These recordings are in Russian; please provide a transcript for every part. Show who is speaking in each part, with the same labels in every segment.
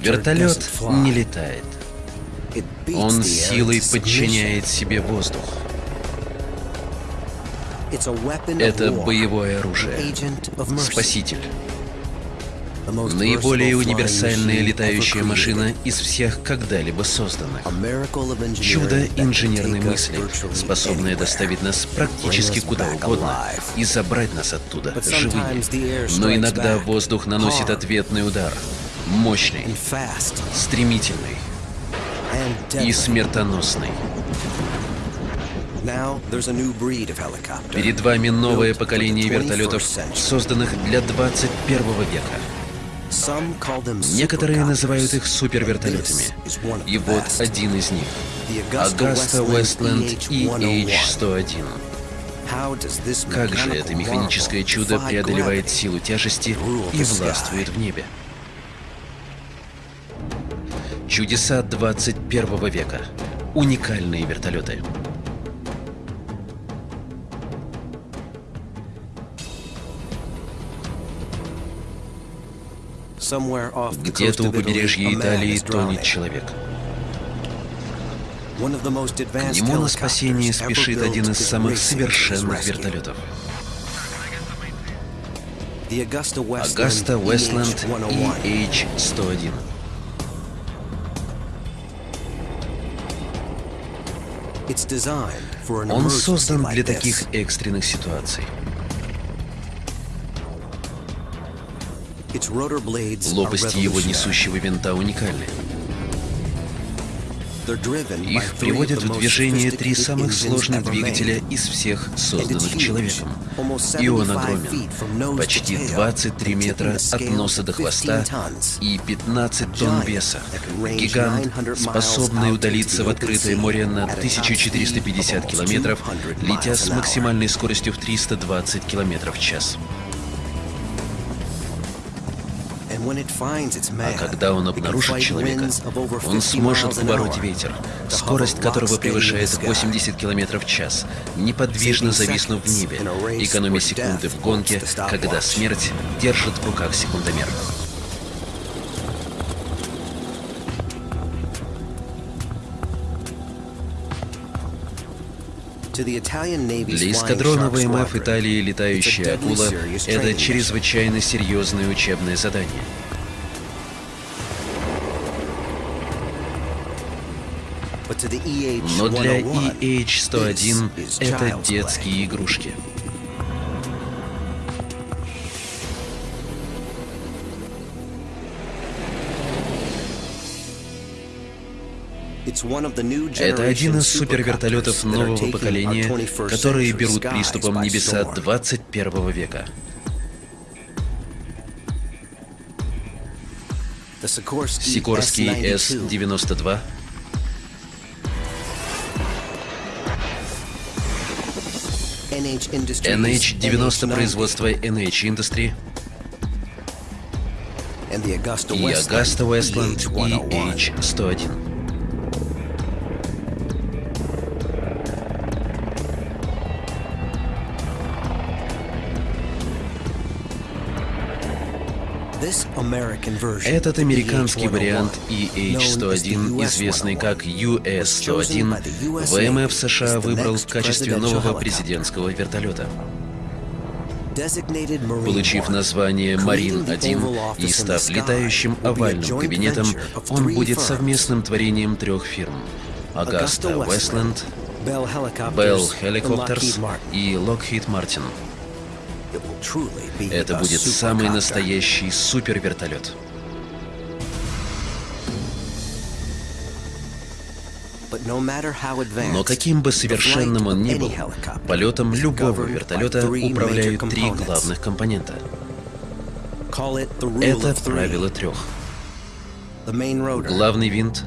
Speaker 1: Вертолет не летает. Он силой подчиняет себе воздух. Это боевое оружие. Спаситель. Наиболее универсальная летающая машина из всех когда-либо созданных. Чудо инженерной мысли, способное доставить нас практически куда угодно и забрать нас оттуда живыми. Но иногда воздух наносит ответный удар. Мощный, стремительный и смертоносный. Перед вами новое поколение вертолетов, созданных для 21 века. Некоторые называют их супервертолетами. И вот один из них. Augusta Westland EH-101. Как же это механическое чудо преодолевает силу тяжести и властвует в небе? Чудеса 21 века. Уникальные вертолеты. Где-то у побережья Италии тонет человек. К нему на спасение спешит один из самых совершенных вертолетов. Augusta Westland EH-101. Он создан для таких экстренных ситуаций. Лопасти его несущего винта уникальны. Их приводят в движение три самых сложных двигателя из всех созданных человеком. И он огромен. Почти 23 метра от носа до хвоста и 15 тонн веса. Гигант, способный удалиться в открытое море на 1450 километров, летя с максимальной скоростью в 320 километров в час. А когда он обнаружит человека, он сможет побороть ветер, скорость которого превышает 80 км в час, неподвижно зависнув в небе, экономя секунды в гонке, когда смерть держит в руках секундомер. Для эскадрона ВМФ Италии «Летающая акула» — это чрезвычайно серьезное учебное задание. Но для EH-101 это детские игрушки. Это один из супервертолетов нового поколения, которые берут приступом небеса 21 века. Сикорский С-92 NH-90 производства NH Industry. И Augusta Westland EH-101. Этот американский вариант EH-101, известный как US-101, ВМФ США выбрал в качестве нового президентского вертолета. Получив название «Марин-1» и став летающим овальным кабинетом, он будет совместным творением трех фирм – Augusta Westland, Bell Helicopters и Lockheed Martin – это будет самый настоящий супервертолет. Но каким бы совершенным он ни был, полетом любого вертолета управляют три главных компонента. Это правило трех. Главный винт,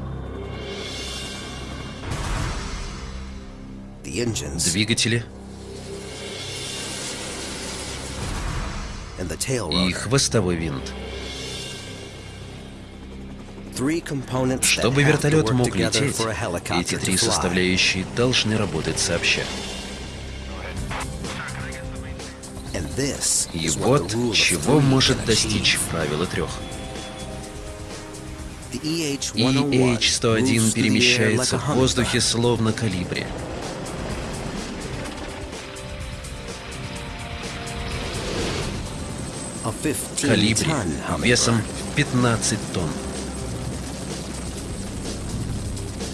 Speaker 1: двигатели — и хвостовой винт. Чтобы вертолет мог лететь, эти три составляющие должны работать сообща. И вот чего может достичь правило трех. И EH-101 перемещается в воздухе словно калибри. Калибри весом в 15 тонн.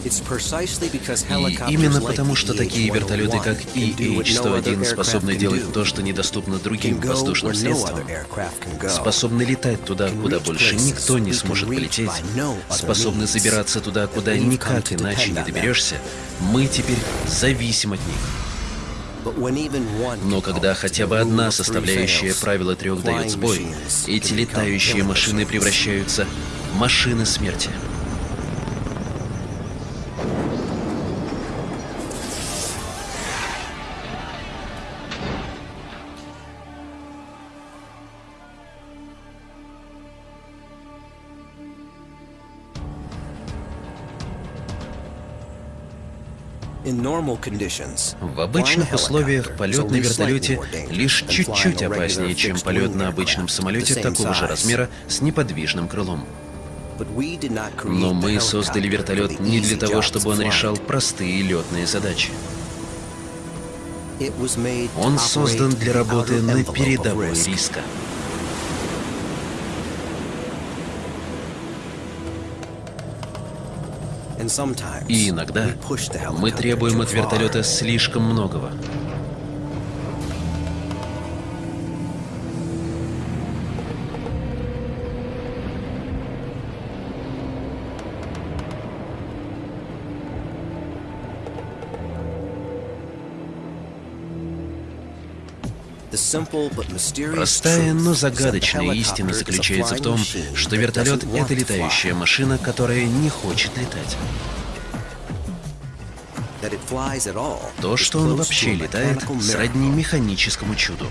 Speaker 1: И именно потому, что такие вертолеты, как EH-101, способны делать то, что недоступно другим воздушным средствам, способны летать туда, куда больше никто не сможет полететь, способны забираться туда, куда никак иначе не доберешься, мы теперь зависим от них. Но когда хотя бы одна составляющая правила трех дает сбой, эти летающие машины превращаются в машины смерти. В обычных условиях полет на вертолете лишь чуть-чуть опаснее, чем полет на обычном самолете такого же размера с неподвижным крылом. Но мы создали вертолет не для того, чтобы он решал простые летные задачи. Он создан для работы на передовой риска. И иногда мы требуем от вертолета слишком многого. Простая, но загадочная истина заключается в том, что вертолет — это летающая машина, которая не хочет летать. То, что он вообще летает, сродни механическому чуду.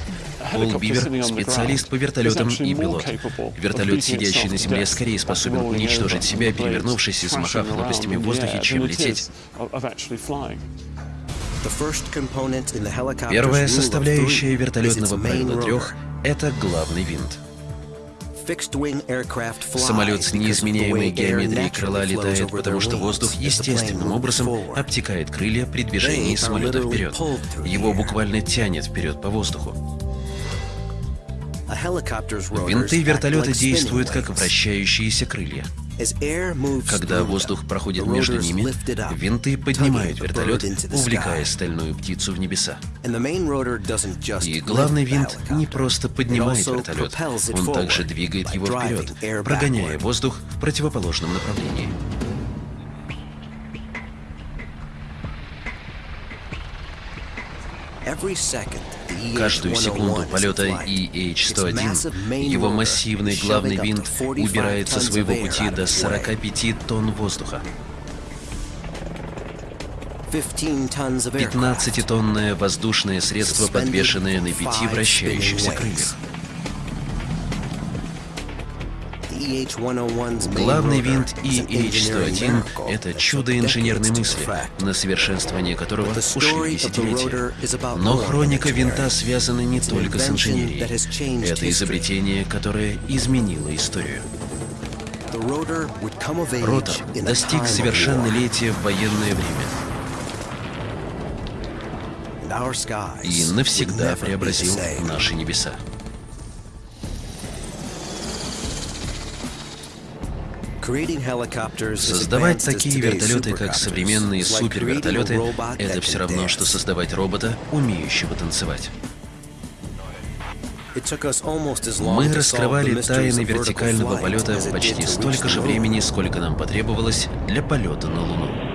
Speaker 1: Пол Бивер — специалист по вертолетам и пилот. Вертолет, сидящий на земле, скорее способен уничтожить себя, перевернувшись и смахав лопастями в воздухе, чем лететь. Первая составляющая вертолетного правила трех — это главный винт. Самолет с неизменяемой геометрией крыла летает, потому что воздух естественным образом обтекает крылья при движении самолета вперед. Его буквально тянет вперед по воздуху. Винты вертолета действуют как вращающиеся крылья. Когда воздух проходит между ними, винты поднимают вертолет, увлекая стальную птицу в небеса. И главный винт не просто поднимает вертолет, он также двигает его вперед, прогоняя воздух в противоположном направлении. Каждую секунду полета EH-101 его массивный главный винт убирает со своего пути до 45 тонн воздуха. 15-тонное воздушное средство, подвешенное на пяти вращающихся крыльях. Главный винт EH-101 — это чудо инженерной мысли, на совершенствование которого ушли десятилетия. Но хроника винта связана не только с инженерией. Это изобретение, которое изменило историю. Ротор достиг совершеннолетия в военное время и навсегда преобразил наши небеса. Создавать такие вертолеты, как современные супервертолеты, это все равно, что создавать робота, умеющего танцевать. Мы раскрывали тайны вертикального полета почти столько же времени, сколько нам потребовалось для полета на Луну.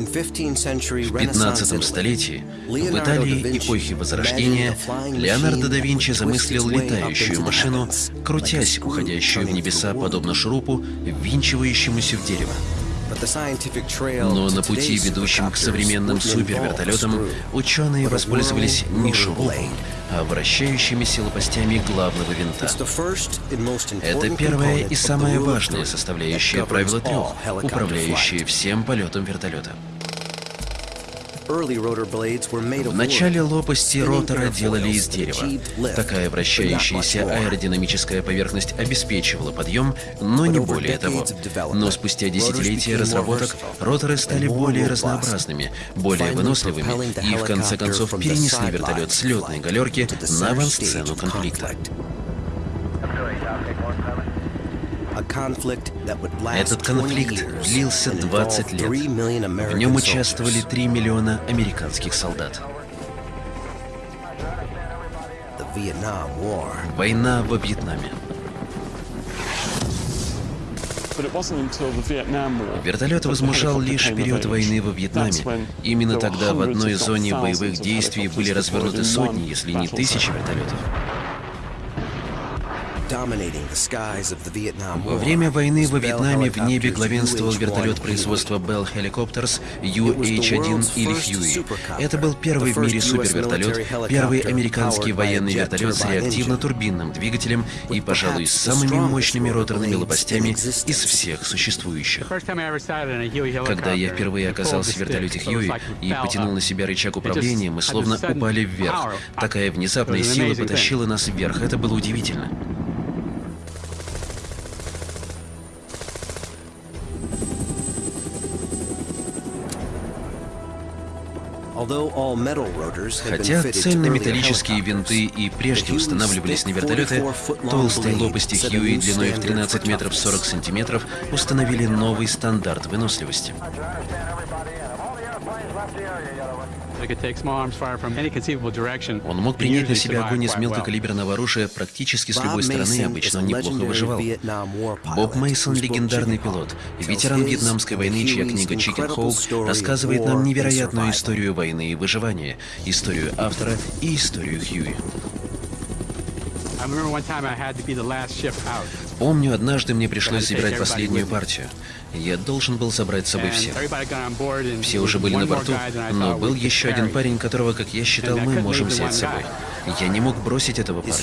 Speaker 1: В 15 столетии, в Италии эпохи Возрождения, Леонардо да Винчи замыслил летающую машину, крутясь, уходящую в небеса, подобно шурупу, ввинчивающемуся в дерево. Но на пути, ведущем к современным супервертолетам, ученые воспользовались не шурупом, а вращающимися лопастями главного винта. Это первая и самая важная составляющая правила трех, управляющая всем полетом вертолета. В начале лопасти ротора делали из дерева. Такая вращающаяся аэродинамическая поверхность обеспечивала подъем, но не более того. Но спустя десятилетия разработок роторы стали более разнообразными, более выносливыми и в конце концов перенесли вертолет с летной галерки на авансцену конфликта. Этот конфликт длился 20 лет. В нем участвовали 3 миллиона американских солдат. Война во Вьетнаме. Вертолет возмужал лишь период войны во Вьетнаме. Именно тогда в одной зоне боевых действий были развернуты сотни, если не тысячи вертолетов. Во время войны во Вьетнаме в небе главенствовал вертолет производства Bell Helicopters UH-1 или Huey. Это был первый в мире супервертолет, первый американский военный вертолет с реактивно-турбинным двигателем и, пожалуй, с самыми мощными роторными лопастями из всех существующих. Когда я впервые оказался в вертолете Хьюи и потянул на себя рычаг управления, мы словно упали вверх. Такая внезапная сила потащила нас вверх. Это было удивительно. Хотя цельнометаллические винты и прежде устанавливались на вертолеты, толстые лопасти Хьюи длиной в 13 метров 40 сантиметров установили новый стандарт выносливости. Он мог принять на себя огонь из мелкокалиберного оружия практически с любой стороны и обычно неплохо выживал. Боб Мейсон — легендарный пилот, ветеран Вьетнамской войны, чья книга «Чикен Хоу» рассказывает нам невероятную историю войны и выживания, историю автора и историю Хьюи. Помню, однажды мне пришлось забирать последнюю партию. Я должен был собрать с собой всех. Все уже были на борту, но был еще один парень, которого, как я считал, мы можем взять с собой. Я не мог бросить этого парня.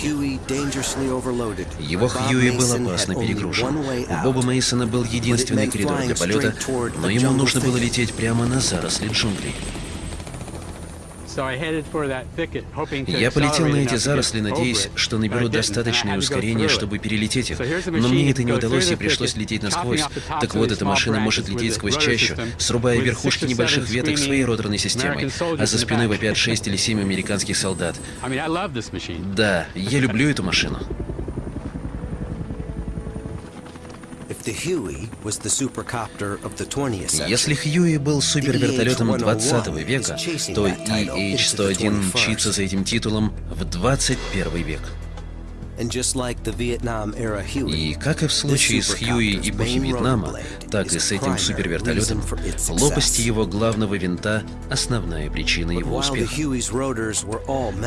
Speaker 1: Его Хьюи был опасно перегружен. У Боба Мейсона был единственный коридор для полета, но ему нужно было лететь прямо на заросли джунглей. Я полетел на эти заросли, надеясь, что наберу достаточное ускорение, чтобы перелететь их. Но мне это не удалось, и пришлось лететь насквозь. Так вот, эта машина может лететь сквозь чащу, срубая верхушки небольших веток своей роторной системой, а за спиной вопят 6 или 7 американских солдат. Да, я люблю эту машину. Если Хьюи был супервертолетом 20 века, то EH-101 мчится за этим титулом в 21 век. И как и в случае с Хьюи эпохи Вьетнама, так и с этим супервертолетом, лопасти его главного винта — основная причина его успеха.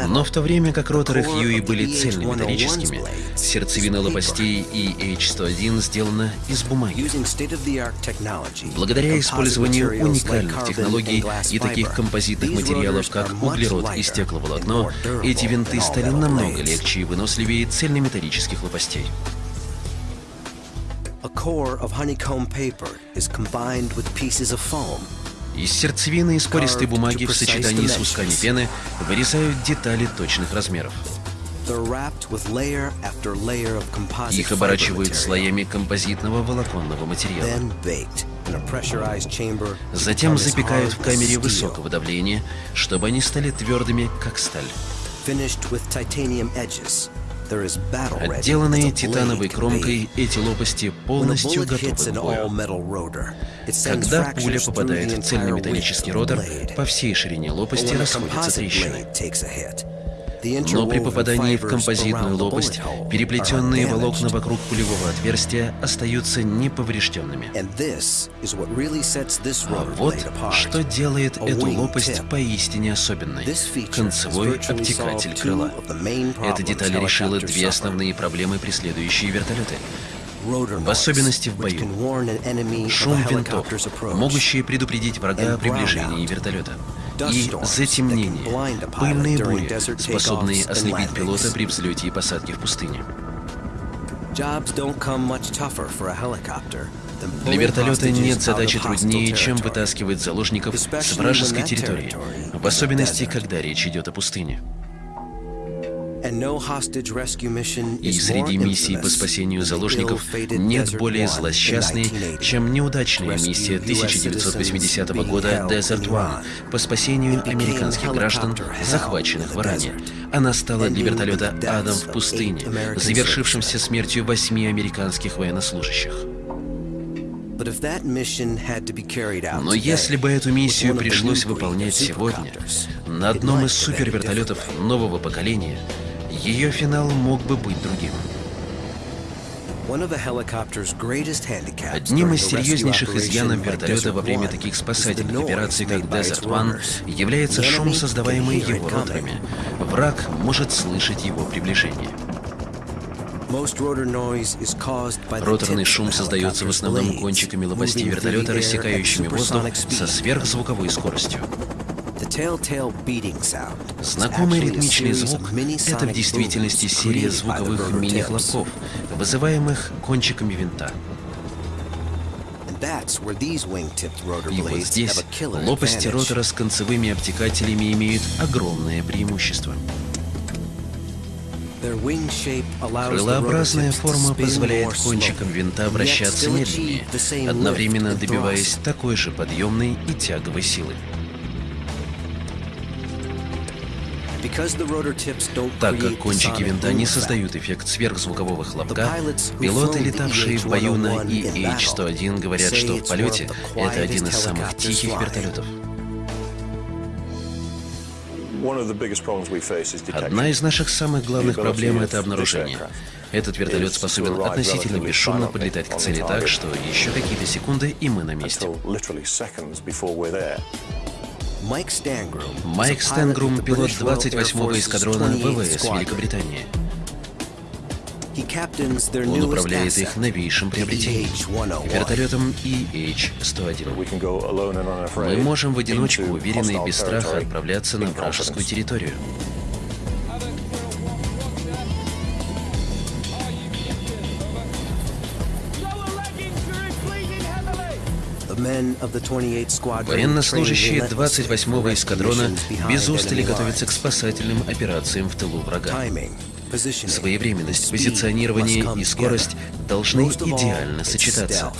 Speaker 1: Но в то время как роторы Хьюи были цельнометаллическими, сердцевина лопастей EH-101 сделана из бумаги. Благодаря использованию уникальных технологий и таких композитных материалов, как углерод и стекловолокно, эти винты стали намного легче и выносливее цельнометаллических лопастей. Из сердцевины из пористой бумаги в сочетании с усками пены вырезают детали точных размеров. Их оборачивают слоями композитного волоконного материала. Затем запекают в камере высокого давления, чтобы они стали твердыми, как сталь. Отделанные титановой кромкой, эти лопасти полностью готовы к бою. Когда пуля попадает в цельнометаллический ротор, по всей ширине лопасти расходятся трещины. Но при попадании в композитную лопасть переплетенные волокна вокруг пулевого отверстия остаются неповрежденными. А вот что делает эту лопасть поистине особенной – концевой обтекатель крыла. Эта деталь решила две основные проблемы, преследующие вертолеты. В особенности в бою. Шум винтов, могущие предупредить врага о приближении вертолета и затемнение, пыльные бури, способные ослепить пилота при взлете и посадке в пустыне. Для вертолета нет задачи труднее, чем вытаскивать заложников с вражеской территории, в особенности, когда речь идет о пустыне. И среди миссий по спасению заложников нет более злосчастной, чем неудачная миссия 1980 года Desert One по спасению американских граждан, захваченных в Иране. Она стала для вертолета адом в пустыне, завершившимся смертью восьми американских военнослужащих. Но если бы эту миссию пришлось выполнять сегодня, на одном из супервертолетов нового поколения, ее финал мог бы быть другим. Одним из серьезнейших изъянов вертолета во время таких спасательных операций, как Desert One, является шум, создаваемый его роторами. Враг может слышать его приближение. Роторный шум создается в основном кончиками лопастей вертолета, рассекающими воздух со сверхзвуковой скоростью. Знакомый ритмичный звук — это в действительности серия звуковых мини-хлопков, вызываемых кончиками винта. И вот здесь лопасти ротора с концевыми обтекателями имеют огромное преимущество. Крылообразная форма позволяет кончикам винта вращаться медленнее, одновременно добиваясь такой же подъемной и тяговой силы. Так как кончики винта не создают эффект сверхзвукового хлопка, пилоты, летавшие в бою на EH-101, говорят, что в полете это один из самых тихих вертолетов. Одна из наших самых главных проблем — это обнаружение. Этот вертолет способен относительно бесшумно подлетать к цели так, что еще какие-то секунды, и мы на месте. Майк Стэнгрум, пилот 28-го эскадрона ВВС Великобритании. Он управляет их новейшим приобретением — вертолетом EH-101. Мы можем в одиночку, уверенно и без страха, отправляться на вражескую территорию. Военнослужащие 28-го эскадрона без устали готовятся к спасательным операциям в тылу врага. Своевременность, позиционирование и скорость должны идеально сочетаться.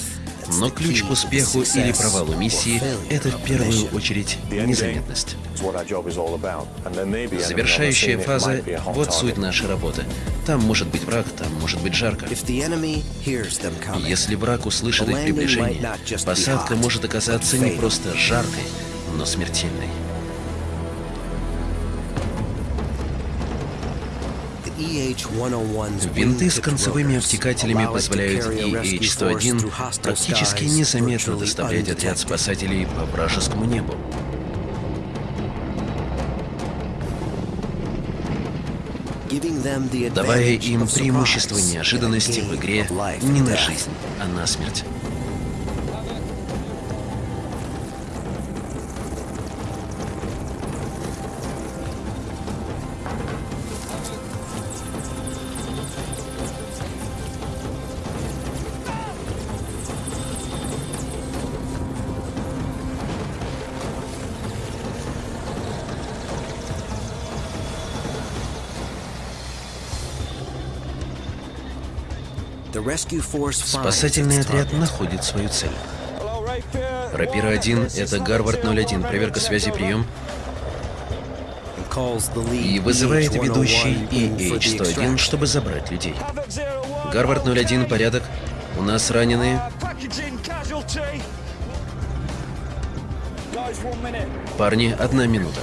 Speaker 1: Но ключ к успеху или провалу миссии — это в первую очередь незаметность. Завершающая фаза — вот суть нашей работы. Там может быть враг, там может быть жарко. Если враг услышит их приближение, посадка может оказаться не просто жаркой, но смертельной. Винты с концевыми обтекателями позволяют EH-101 практически незаметно доставлять отряд спасателей по вражескому небу. Давая им преимущество неожиданности в игре не на жизнь, а на смерть. Спасательный отряд находит свою цель. Рапира-1, это Гарвард-01, проверка связи, прием. И вызывает ведущий EH-101, чтобы забрать людей. Гарвард-01, порядок. У нас раненые. Парни, одна минута.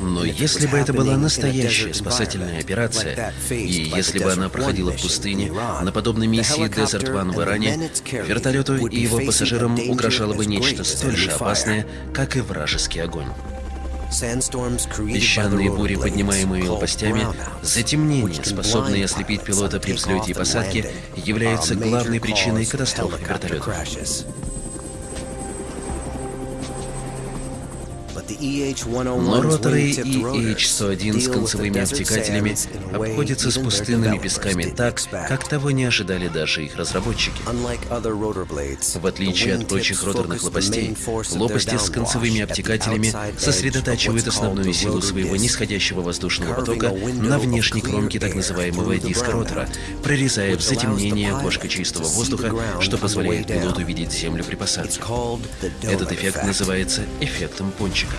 Speaker 1: Но если бы это была настоящая спасательная операция, и если бы она проходила в пустыне, на подобной миссии Desert One в Иране, вертолету и его пассажирам угрожало бы нечто столь же опасное, как и вражеский огонь. Песчаные бури, поднимаемые лопастями, затемнение, способное ослепить пилота при взлете и посадке, является главной причиной катастроф вертолета. Но роторы EH-101 с концевыми обтекателями обходятся с пустынными песками так, как того не ожидали даже их разработчики. В отличие от прочих роторных лопастей, лопасти с концевыми обтекателями сосредотачивают основную силу своего нисходящего воздушного потока на внешней кромке так называемого диска ротора, прорезая в затемнение окошко чистого воздуха, что позволяет пилоту видеть Землю при посадке. Этот эффект называется эффектом пончика.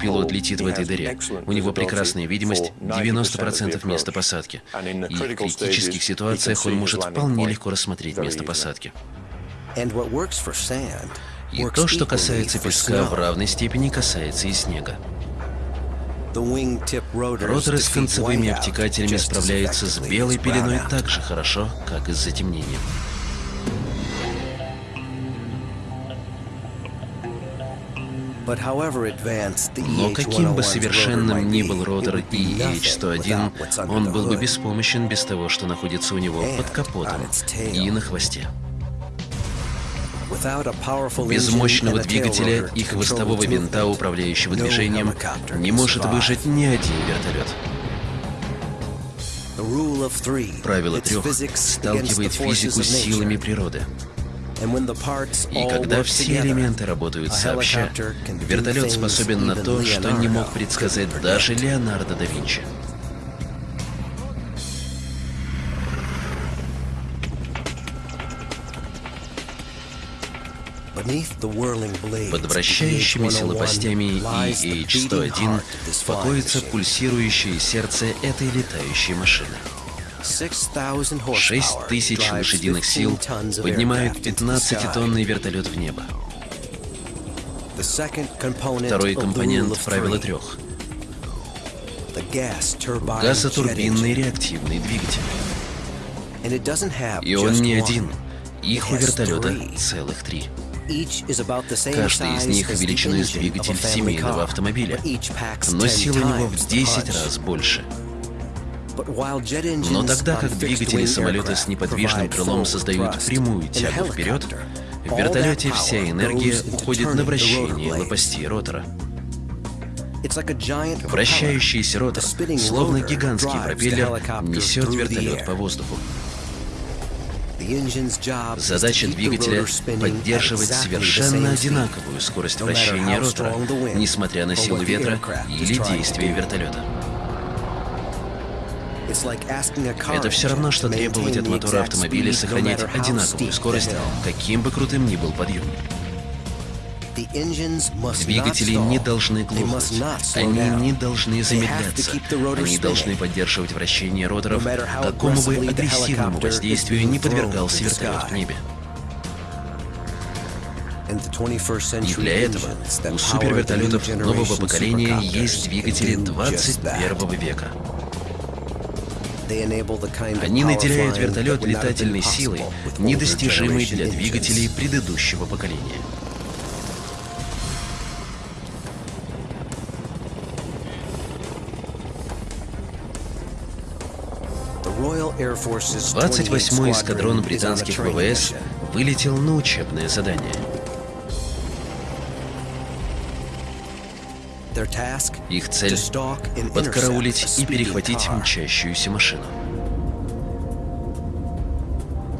Speaker 1: Пилот летит в этой дыре. У него прекрасная видимость, 90% места посадки. И в критических ситуациях он может вполне легко рассмотреть место посадки. И то, что касается песка, в равной степени касается и снега. Роторы с концевыми обтекателями справляются с белой пеленой так же хорошо, как и с затемнением. Но каким бы совершенным ни был ротор EH-101, он был бы беспомощен без того, что находится у него под капотом и на хвосте. Без мощного двигателя и хвостового винта, управляющего движением, не может выжить ни один вертолет. Правило трех сталкивает физику с силами природы. И когда все элементы работают сообща, вертолет способен на то, что не мог предсказать даже Леонардо да Винчи. Под вращающимися лопастями EH-101 покоится пульсирующее сердце этой летающей машины. 6 тысяч лошадиных сил поднимают 15-тонный вертолет в небо. Второй компонент правила трех. Газотурбинный реактивный двигатель. И он не один. Их у вертолета целых три. Каждый из них величиной с двигатель семейного автомобиля, но сила у него в 10 раз больше. Но тогда как двигатели самолета с неподвижным крылом создают прямую тягу вперед, в вертолете вся энергия уходит на вращение лопастей ротора. Вращающийся ротор, словно гигантский пропеллер, несет вертолет по воздуху. Задача двигателя — поддерживать совершенно одинаковую скорость вращения ротора, несмотря на силу ветра или действия вертолета. Это все равно, что требовать от мотора автомобиля сохранять одинаковую скорость, каким бы крутым ни был подъем. Двигатели не должны глохнуть, они не должны замедляться, они должны поддерживать вращение роторов, какому бы агрессивному воздействию не подвергался вертолет в небе. И для этого у супервертолетов нового поколения есть двигатели 21 века. Они наделяют вертолет летательной силой, недостижимой для двигателей предыдущего поколения. Двадцать восьмой эскадрон британских ВВС вылетел на учебное задание. Их цель — подкараулить и перехватить мчащуюся машину.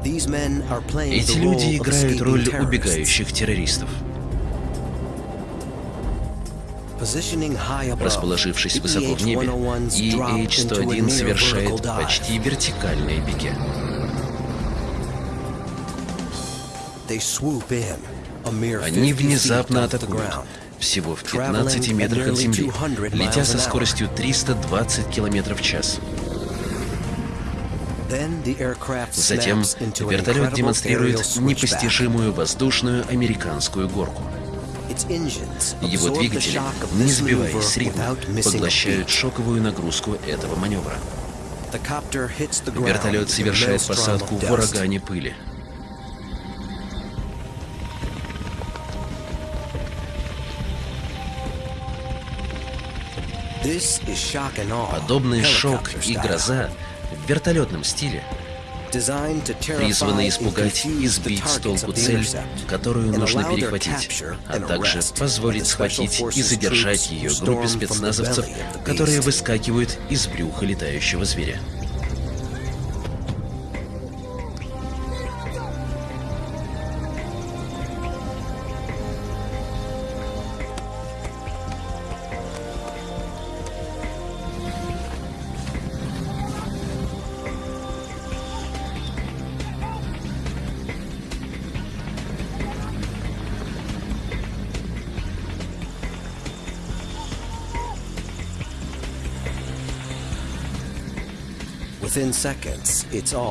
Speaker 1: Эти люди играют роль убегающих террористов. Расположившись высоко в небе, EH-101 совершает почти вертикальные беги. Они внезапно атакуют, всего в 15 метрах от земли, летя со скоростью 320 км в час. Затем вертолет демонстрирует непостижимую воздушную американскую горку. Его двигатели, не сбиваясь с ритма, поглощают шоковую нагрузку этого маневра. Вертолет совершает посадку в урагане пыли. Подобный шок и гроза в вертолетном стиле призваны испугать и сбить с толку цель, которую нужно перехватить, а также позволить схватить и задержать ее группе спецназовцев, которые выскакивают из брюха летающего зверя.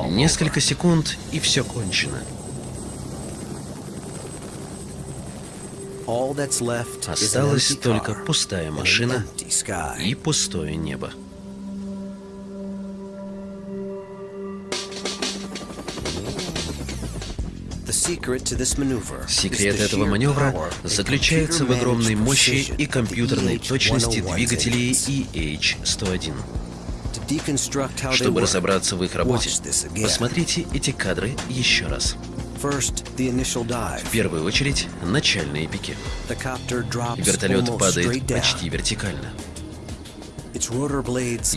Speaker 1: Несколько секунд, и все кончено. Осталась только пустая машина и пустое небо. Секрет этого маневра заключается в огромной мощи и компьютерной точности двигателей EH-101. Чтобы разобраться в их работе, посмотрите эти кадры еще раз. В первую очередь, начальные пики. Вертолет падает почти вертикально.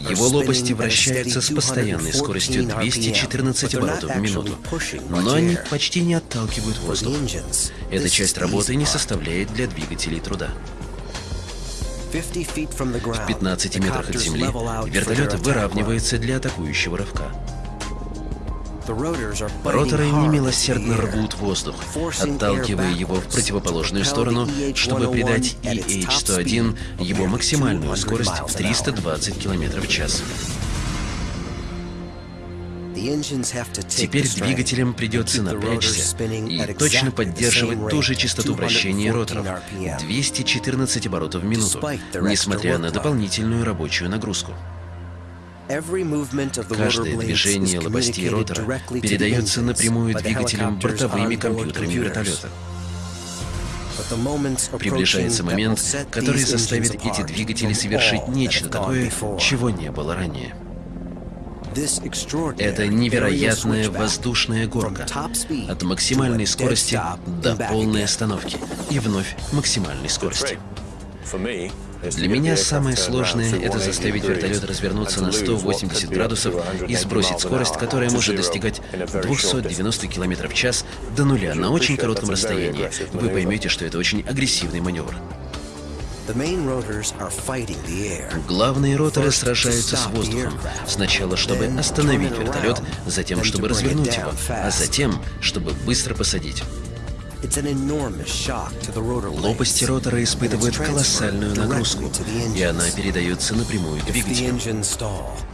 Speaker 1: Его лопасти вращаются с постоянной скоростью 214 оборотов в минуту, но они почти не отталкивают воздух. Эта часть работы не составляет для двигателей труда. В 15 метрах от земли вертолет выравнивается для атакующего рывка. Роторы немилосердно рвут воздух, отталкивая его в противоположную сторону, чтобы придать EH-101 его максимальную скорость в 320 км в час. Теперь двигателям придется напрячься и точно поддерживать ту же частоту вращения роторов — 214 оборотов в минуту, несмотря на дополнительную рабочую нагрузку. Каждое движение лопастей ротора передается напрямую двигателям бортовыми компьютерами вертолета. Приближается момент, который заставит эти двигатели совершить нечто такое, чего не было ранее. Это невероятная воздушная горка от максимальной скорости до полной остановки и вновь максимальной скорости. Для меня самое сложное — это заставить вертолет развернуться на 180 градусов и сбросить скорость, которая может достигать 290 км в час до нуля на очень коротком расстоянии. Вы поймете, что это очень агрессивный маневр. Главные роторы сражаются с воздухом. Сначала, чтобы остановить вертолет, затем, чтобы развернуть его, а затем, чтобы быстро посадить. Лопасти ротора испытывают колоссальную нагрузку, и она передается напрямую двигателю.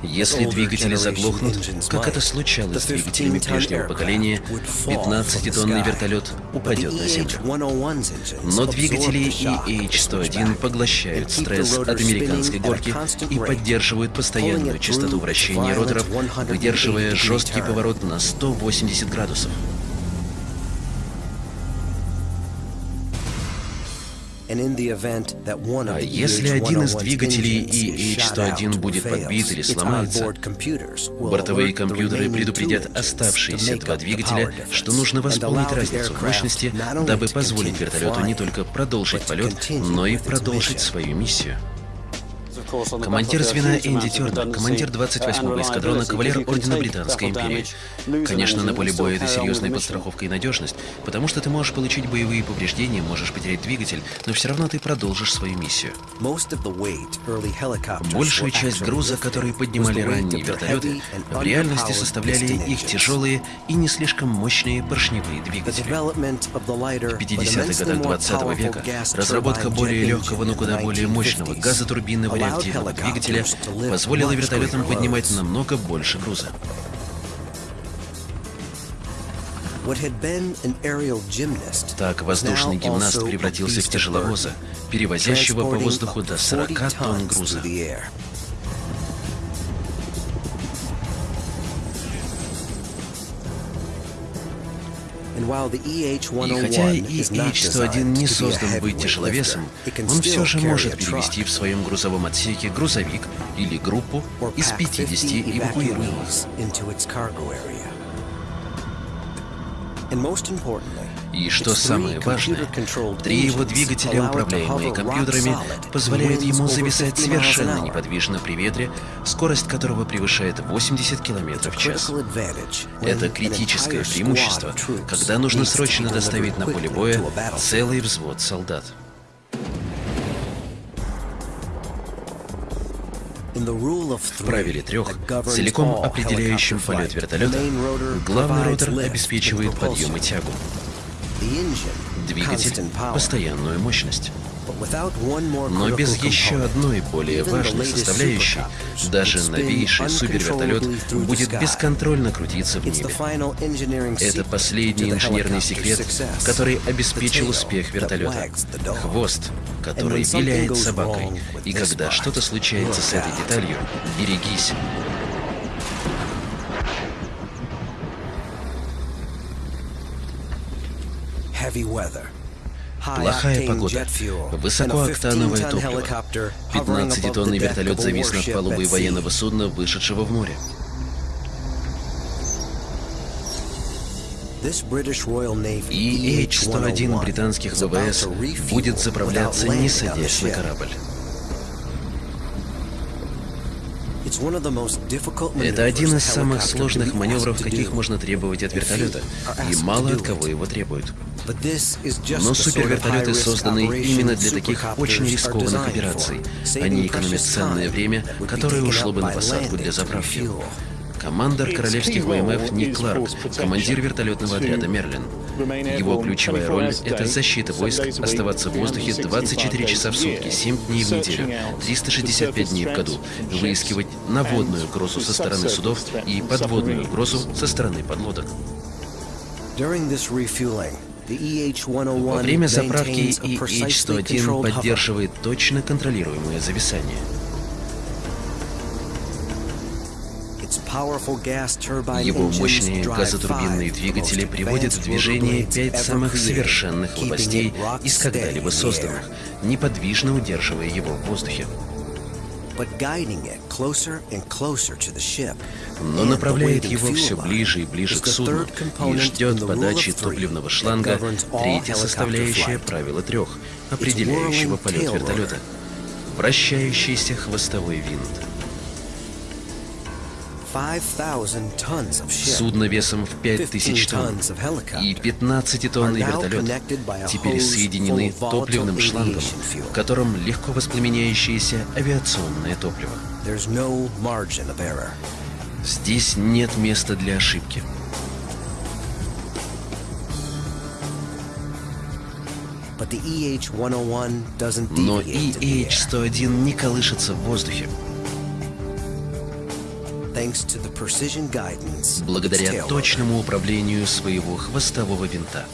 Speaker 1: Если двигатели заглохнут, как это случалось с двигателями прежнего поколения, 15-тонный вертолет упадет на землю. Но двигатели EH-101 поглощают стресс от американской горки и поддерживают постоянную частоту вращения роторов, выдерживая жесткий поворот на 180 градусов. А если один из двигателей EH-101 будет подбит или сломается, бортовые компьютеры предупредят оставшиеся два двигателя, что нужно восполнить разницу в мощности, дабы позволить вертолету не только продолжить полет, но и продолжить свою миссию. Командир звена Энди Тернер, командир 28-го эскадрона, кавалер Ордена Британской империи. Конечно, на поле боя это серьезная подстраховка и надежность, потому что ты можешь получить боевые повреждения, можешь потерять двигатель, но все равно ты продолжишь свою миссию. Большую часть груза, который поднимали ранние вертолеты, в реальности составляли их тяжелые и не слишком мощные поршневые двигатели. В 50-х годах 20 -го века разработка более легкого, но куда более мощного газотурбинного реактора реактивного двигателя позволило вертолетам поднимать намного больше груза. Так воздушный гимнаст превратился в тяжеловоза, перевозящего по воздуху до 40 тонн груза. И хотя EH-101 не создан быть тяжеловесом, он все же может перевести в своем грузовом отсеке грузовик или группу из 50 эвакуируемых. И что самое важное, три его двигателя, управляемые компьютерами, позволяют ему зависать совершенно неподвижно при ветре, скорость которого превышает 80 км в час. Это критическое преимущество, когда нужно срочно доставить на поле боя целый взвод солдат. В правиле трех, целиком определяющем полет вертолета, главный ротор обеспечивает подъем и тягу. Двигатель — постоянную мощность. Но без еще одной более важной составляющей, даже новейший супервертолет будет бесконтрольно крутиться в небе. Это последний инженерный секрет, который обеспечил успех вертолета. Хвост, который виляет собакой. И когда что-то случается с этой деталью, берегись. Плохая погода, высокооктановое топливо. 15-тонный вертолет завис над палубой военного судна, вышедшего в море. И H-101 британских ВВС будет заправляться, не садясь на корабль. Это один из самых сложных маневров, каких можно требовать от вертолета, и мало от кого его требуют. Но супервертолеты созданы именно для таких очень рискованных операций. Они экономят ценное время, которое ушло бы на посадку для заправки. Командор королевских ВМФ Ник Кларк, командир вертолетного отряда «Мерлин». Его ключевая роль — это защита войск, оставаться в воздухе 24 часа в сутки, 7 дней в неделю, 365 дней в году, выискивать наводную угрозу со стороны судов и подводную угрозу со стороны подлодок. Во время заправки EH-101 поддерживает точно контролируемое зависание. Его мощные газотурбинные двигатели приводят в движение пять самых совершенных лопастей из когда-либо созданных, неподвижно удерживая его в воздухе. Но направляет его все ближе и ближе к судну и ждет подачи топливного шланга третья составляющая правила трех, определяющего полет вертолета — вращающийся хвостовой винт. Судно весом в 5000 тонн и 15-тонный вертолет теперь соединены топливным шлангом, в котором легко воспламеняющееся авиационное топливо. Здесь нет места для ошибки. Но EH-101 не колышется в воздухе. Благодаря точному управлению своего хвостового винта.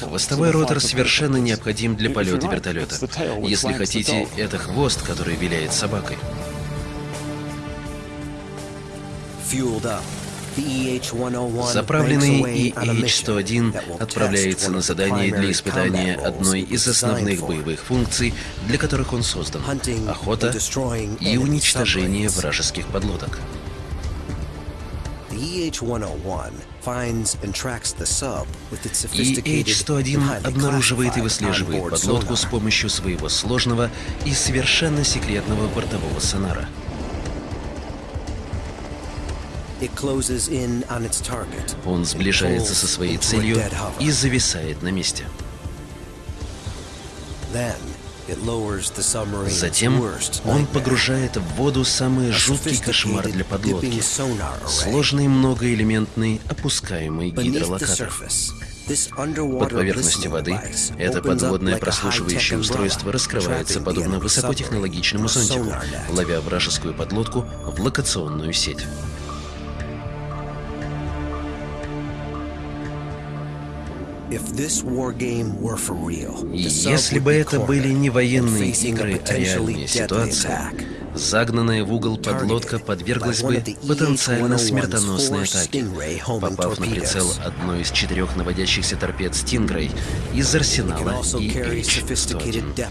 Speaker 1: Хвостовой ротор совершенно необходим для полета вертолета. Если хотите, это хвост, который виляет собакой. Заправленный EH-101 отправляется на задание для испытания одной из основных боевых функций, для которых он создан — охота и уничтожение вражеских подлодок. EH-101 обнаруживает и выслеживает подлодку с помощью своего сложного и совершенно секретного бортового сонара — он сближается со своей целью и зависает на месте. Затем он погружает в воду самый жуткий кошмар для подлодки — сложный многоэлементный опускаемый гидролокатор. Под поверхностью воды это подводное прослушивающее устройство раскрывается подобно высокотехнологичному зонтику, ловя вражескую подлодку в локационную сеть. Если бы это были не военные игры, а реальные ситуации, Загнанная в угол подлодка подверглась бы потенциально смертоносной атаке, попав на прицел одной из четырех наводящихся торпед «Стингрей» из арсенала EH-101.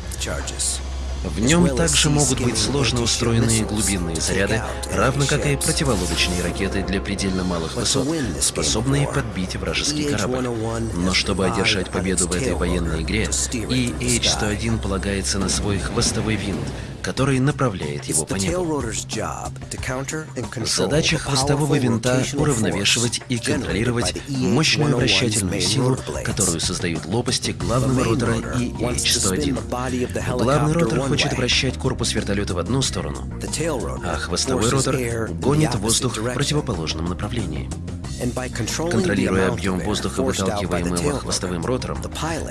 Speaker 1: В нем также могут быть сложно устроенные глубинные заряды, равно как и противолодочные ракеты для предельно малых высот, способные подбить вражеский корабль. Но чтобы одержать победу в этой военной игре, EH-101 полагается на свой хвостовой винт, который направляет его по небу. Задача хвостового винта — уравновешивать и контролировать мощную вращательную силу, которую создают лопасти главного ротора EH-101. Главный ротор хочет вращать корпус вертолета в одну сторону, а хвостовой ротор гонит воздух в противоположном направлении. Контролируя объем воздуха, выталкиваемого хвостовым ротором,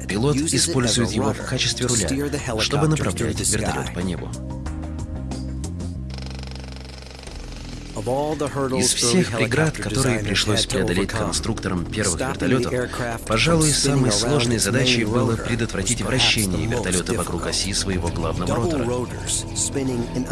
Speaker 1: пилот использует его в качестве руля, чтобы направлять вертолет по небу. Из всех преград, которые пришлось преодолеть конструкторам первых вертолетов, пожалуй, самой сложной задачей было предотвратить вращение вертолета вокруг оси своего главного ротора.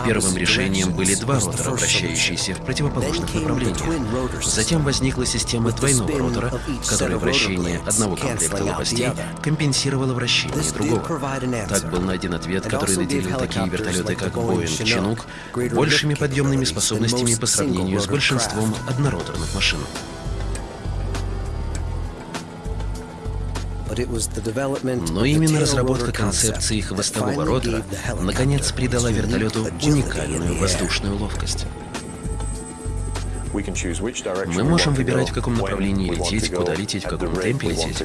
Speaker 1: Первым решением были два ротора, вращающиеся в противоположных направлениях. Затем возникла система двойного ротора, которая вращение одного комплекта лопастей компенсировала вращение другого. Так был найден ответ, который наделил такие вертолеты, как Boeing Chinook, большими подъемными способностями по сравнению с большинством однороторных машин. Но именно разработка концепции хвостового ротора наконец придала вертолету уникальную воздушную ловкость. Мы можем выбирать, в каком направлении лететь, куда лететь, в каком темпе лететь.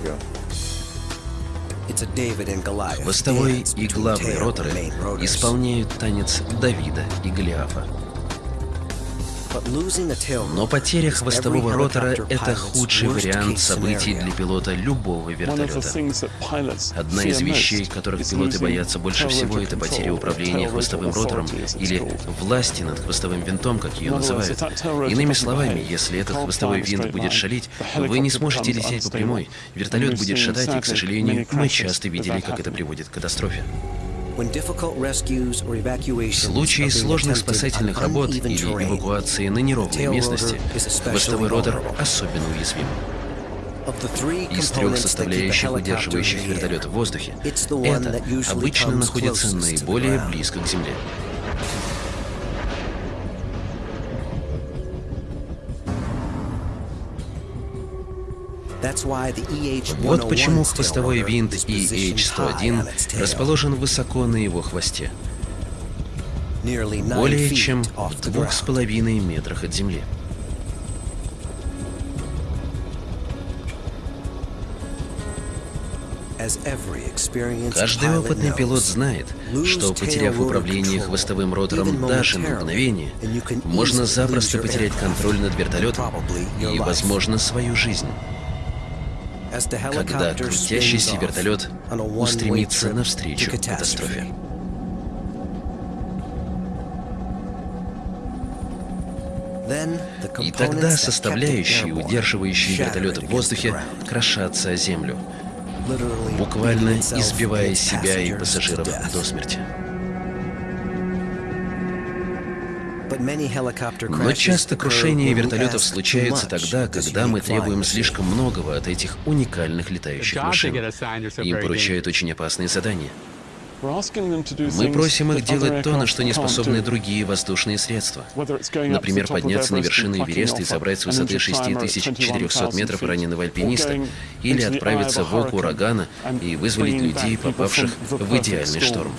Speaker 1: Хвостовой и главный роторы исполняют танец Давида и Голиафа. Но потеря хвостового ротора — это худший вариант событий для пилота любого вертолета. Одна из вещей, которых пилоты боятся больше всего, это потеря управления хвостовым ротором или власти над хвостовым винтом, как ее называют. Иными словами, если этот хвостовой винт будет шалить, вы не сможете лететь по прямой. Вертолет будет шатать, и, к сожалению, мы часто видели, как это приводит к катастрофе. В случае сложных спасательных работ или эвакуации на неровной местности, хвостовой ротор особенно уязвим. Из трех составляющих, удерживающих вертолет в воздухе, это обычно находится наиболее близко к Земле. Вот почему хвостовой винт EH-101 расположен высоко на его хвосте, более чем в двух с половиной метрах от земли. Каждый опытный пилот знает, что, потеряв управление хвостовым ротором даже на мгновение, можно запросто потерять контроль над вертолетом и, возможно, свою жизнь когда крутящийся вертолет устремится навстречу катастрофе. И тогда составляющие, удерживающие вертолет в воздухе, крошатся о землю, буквально избивая себя и пассажиров до смерти. Но часто крушения вертолетов случаются тогда, когда мы требуем слишком многого от этих уникальных летающих машин. Им поручают очень опасные задания. Мы просим их делать то, на что не способны другие воздушные средства. Например, подняться на вершину Эвереста и забрать с высоты 6400 метров раненого альпиниста, или отправиться в око урагана и вызволить людей, попавших в идеальный шторм.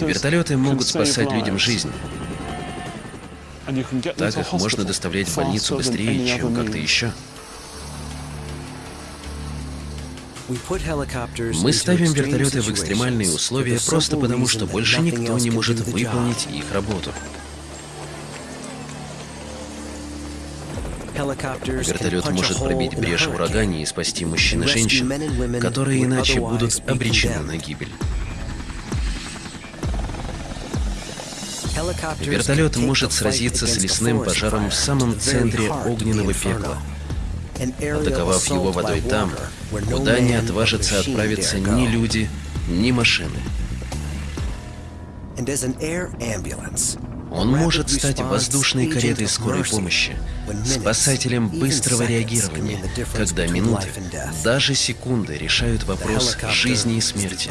Speaker 1: Вертолеты могут спасать людям жизнь. Так их можно доставлять в больницу быстрее, чем как-то еще. Мы ставим вертолеты в экстремальные условия просто потому, что больше никто не может выполнить их работу. Вертолет может пробить брешь в урагане и спасти мужчин и женщин, которые иначе будут обречены на гибель. Вертолет может сразиться с лесным пожаром в самом центре огненного пекла, атаковав его водой там, куда не отважатся отправиться ни люди, ни машины.
Speaker 2: And as an air ambulance,
Speaker 1: Он может стать воздушной каретой скорой помощи, спасателем быстрого реагирования, когда минуты, даже секунды решают вопрос жизни и смерти.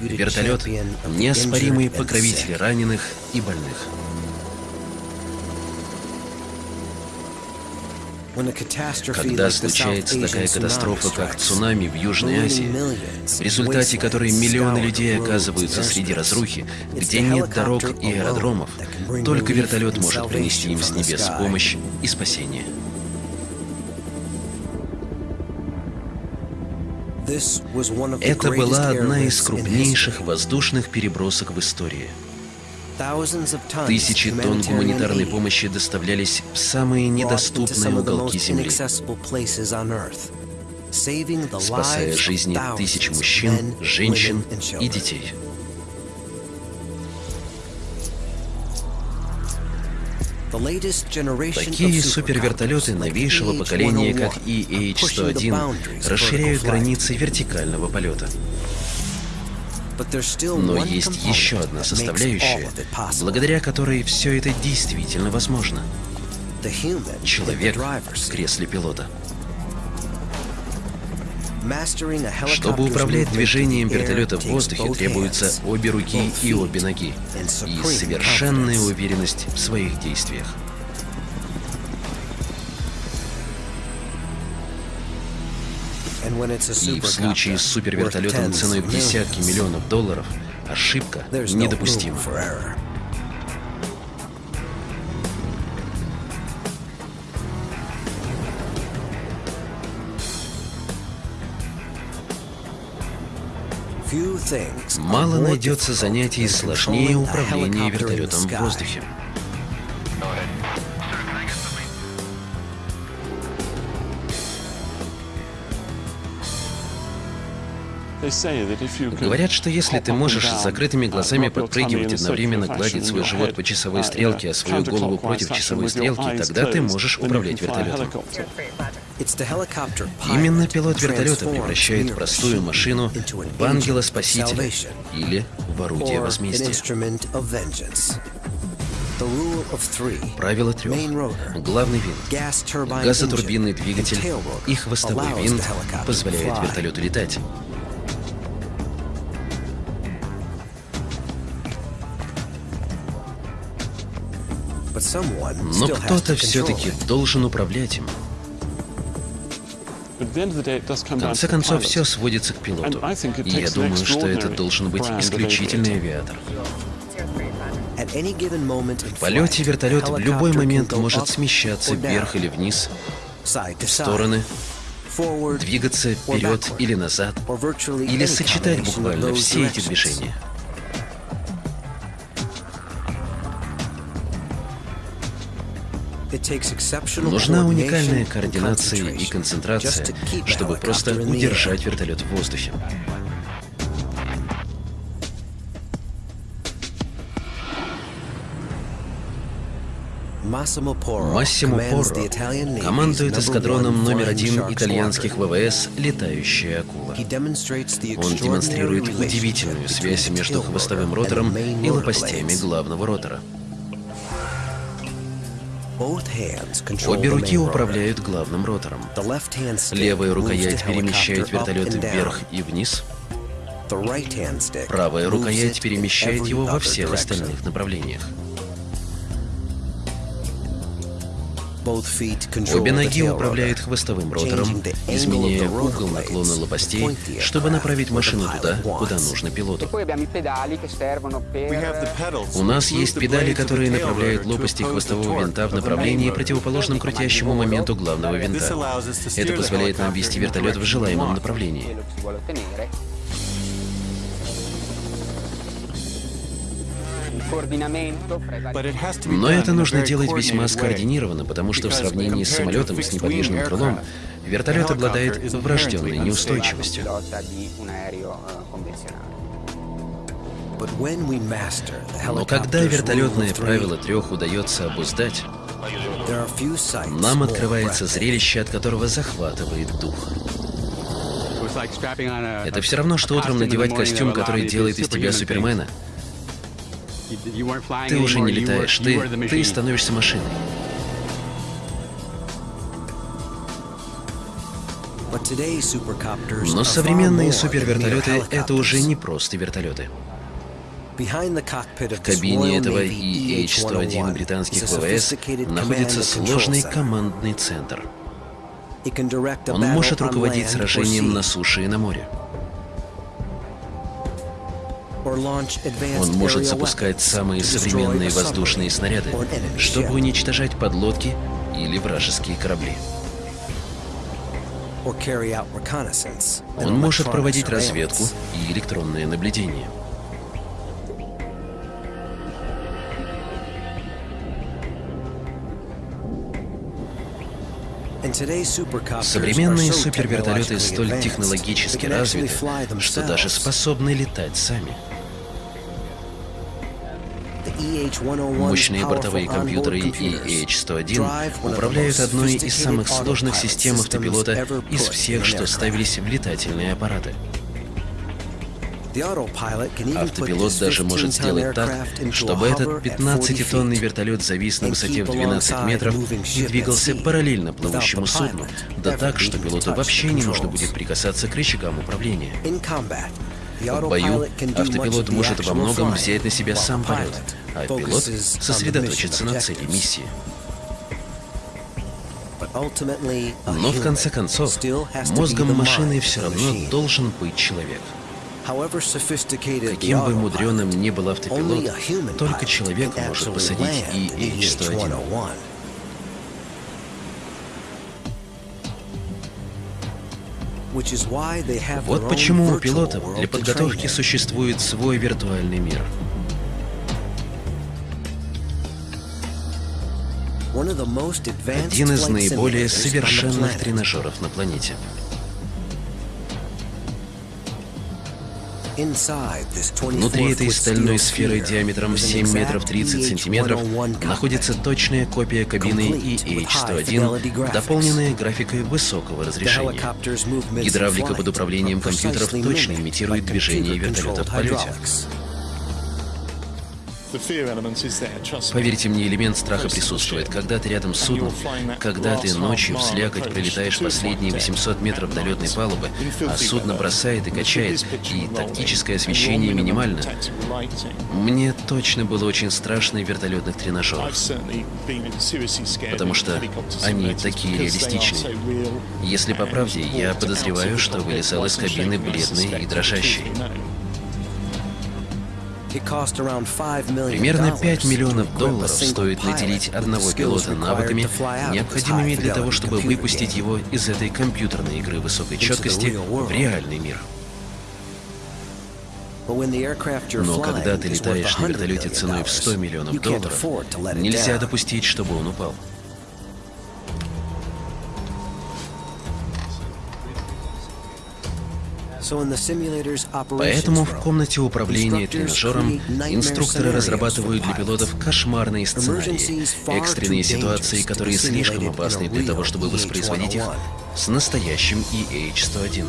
Speaker 1: Вертолет — неоспоримый покровитель раненых и больных. Когда случается такая катастрофа, как цунами в Южной Азии, в результате которой миллионы людей оказываются среди разрухи, где нет дорог и аэродромов, только вертолет может принести им с небес помощь и спасение. Это была одна из крупнейших воздушных перебросок в истории. Тысячи тонн гуманитарной помощи доставлялись в самые недоступные уголки Земли, спасая жизни тысяч мужчин, женщин и детей. Такие супервертолеты новейшего поколения, как EH-101, расширяют границы вертикального полета. Но есть еще одна составляющая, благодаря которой все это действительно возможно. Человек в кресле пилота. Чтобы управлять движением вертолета в воздухе, требуются обе руки и обе ноги, и совершенная уверенность в своих действиях. И в случае с супервертолетом ценой в десятки миллионов долларов ошибка недопустима. Мало найдется занятий сложнее управления вертолетом в воздухе. Говорят, что если ты можешь с закрытыми глазами подпрыгивать, одновременно гладить свой живот по часовой стрелке, а свою голову против часовой стрелки, тогда ты можешь управлять вертолетом. Именно пилот вертолета превращает простую машину в ангела-спасителя или в орудие возмездия. Правило трех. Главный винт, газотурбинный двигатель и хвостовой винт позволяют вертолету летать. Но кто-то все-таки должен управлять им. В конце концов, все сводится к пилоту. И я думаю, что это должен быть исключительный авиатор. В полете вертолет в любой момент может смещаться вверх или вниз, в стороны, двигаться вперед или назад, или сочетать буквально все эти движения. Нужна уникальная координация и концентрация, чтобы просто удержать вертолет в воздухе. Массимо Порро командует эскадроном номер один итальянских ВВС «Летающая акула». Он демонстрирует удивительную связь между хвостовым ротором и лопастями главного ротора. Обе руки управляют главным ротором. Левая рукоять перемещает вертолет вверх и вниз. Правая рукоять перемещает его во всех остальных направлениях. Обе ноги управляют хвостовым ротором, изменяя угол наклона лопастей, чтобы направить машину туда, куда нужно пилоту. У нас есть педали, которые направляют лопасти хвостового винта в направлении, противоположном крутящему моменту главного винта. Это позволяет нам вести вертолет в желаемом направлении. Но это нужно делать весьма скоординированно, потому что в сравнении с самолетом с неподвижным крылом, вертолет обладает врожденной неустойчивостью. Но когда вертолетное правило трех удается обуздать, нам открывается зрелище, от которого захватывает дух. Это все равно, что утром надевать костюм, который делает из тебя Супермена, Ты уже не летаешь, ты, ты становишься машиной. Но современные супервертолеты — это уже не просто вертолеты. В кабине этого EH-101 британских ВВС находится сложный командный центр. Он может руководить сражением на суше и на море. Он может запускать самые современные воздушные снаряды, чтобы уничтожать подлодки или вражеские корабли. Он может проводить разведку и электронное наблюдение. Современные супервертолеты столь технологически развиты, что даже способны летать сами. Мощные бортовые компьютеры EH-101 управляют одной из самых сложных систем автопилота из всех, что ставились в летательные аппараты. Автопилот даже может сделать так, чтобы этот 15-тонный вертолет завис на высоте в 12 метров и двигался параллельно плывущему судну, да так, что пилоту вообще не нужно будет прикасаться к рычагам управления. В бою автопилот может во многом взять на себя сам полет, а пилот сосредоточится на цели миссии. Но в конце концов, мозгом машины все равно должен быть человек. Каким бы мудреным ни был автопилот, только человек может посадить и H-101. Вот почему у пилотов для подготовки существует свой виртуальный мир. Один из наиболее совершенных тренажеров на планете. Внутри этой стальной сферы диаметром 7 метров 30 сантиметров находится точная копия кабины EH-101, дополненная графикой высокого разрешения. Гидравлика под управлением компьютеров точно имитирует движение вертолета в полете. Поверьте мне, элемент страха присутствует. Когда ты рядом с судном, когда ты ночью в слякоть пролетаешь последние 800 метров до летной палубы, а судно бросает и качает, и тактическое освещение минимально. Мне точно было очень страшно в вертолетных тренажерах, потому что они такие реалистичные. Если по правде, я подозреваю, что вылезал из кабины бледный и дрожащий. Примерно 5 миллионов долларов стоит наделить одного пилота навыками, необходимыми для того, чтобы выпустить его из этой компьютерной игры высокой четкости в реальный мир. Но когда ты летаешь на вертолете ценой в 100 миллионов долларов, нельзя допустить, чтобы он упал. Поэтому в комнате управления тренажером инструкторы разрабатывают для пилотов кошмарные сценарии, экстренные ситуации, которые слишком опасны для того, чтобы воспроизводить их с настоящим EH-101.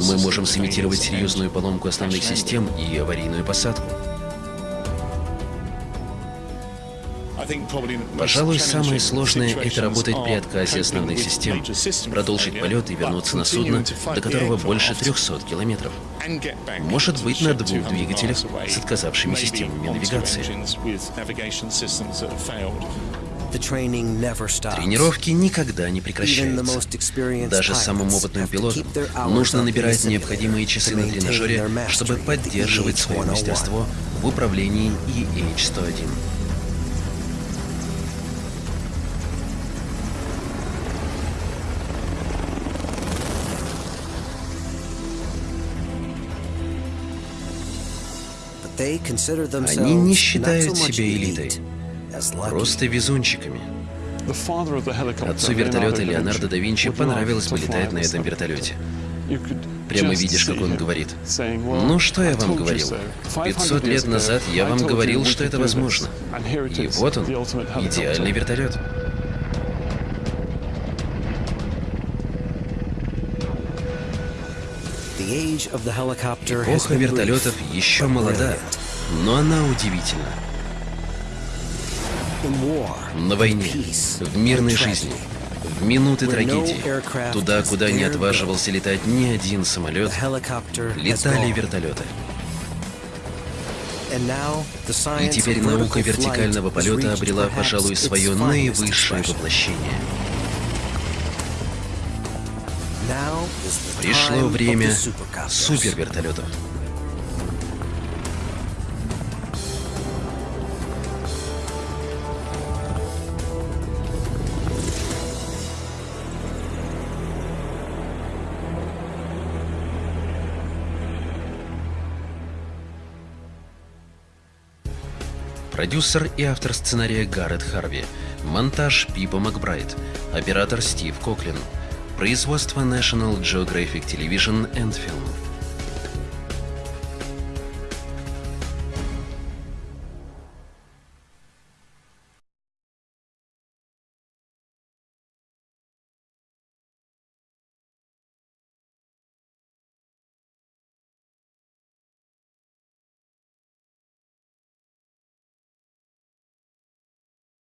Speaker 1: Мы можем сымитировать серьезную поломку основных систем и аварийную посадку. Пожалуй, самое сложное — это работать при отказе основных систем, продолжить полет и вернуться на судно, до которого больше 300 километров. Может быть, на двух двигателях с отказавшими системами навигации. Тренировки никогда не прекращаются. Даже самым опытным пилотам нужно набирать необходимые часы на тренажере, чтобы поддерживать свое мастерство в управлении EH-101. Они не считают себя элитой, просто везунчиками. Отцу вертолета Леонардо да Винчи понравилось бы летать на этом вертолете. Прямо видишь, как он говорит. Ну, что я вам говорил? 500 лет назад я вам говорил, что это возможно. И вот он, идеальный вертолет. Эпоха вертолетов еще молода, но она удивительна. На войне, в мирной жизни, в минуты трагедии, туда, куда не отваживался летать ни один самолет, летали вертолеты. И теперь наука вертикального полета обрела, пожалуй, свое наивысшее воплощение. Пришло время супервертолетов. Продюсер и автор сценария Гаррет Харви. Монтаж Пипа Макбрайт. Оператор Стив Коклин. Производство National Geographic Television and Film.